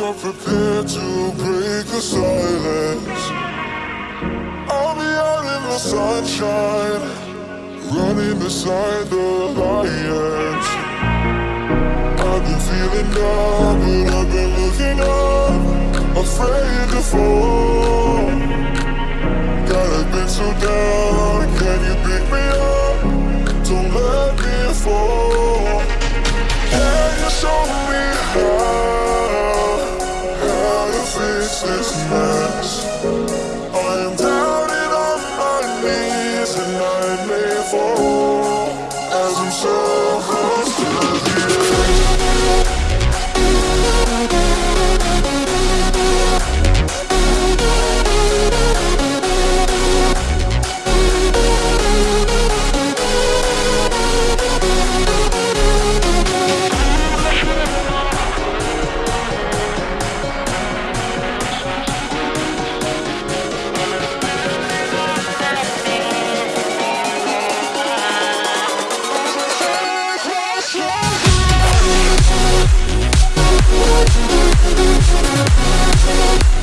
you're prepared to break the silence. I'll be out in the sunshine, running beside the lions. I've been feeling down, but I've been looking up, afraid to fall. God, I've been so down, can you pick me up? Don't let me fall. Mess? I am down and on my knees and I may fall as I'm Thank you.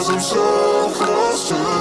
As I'm so close to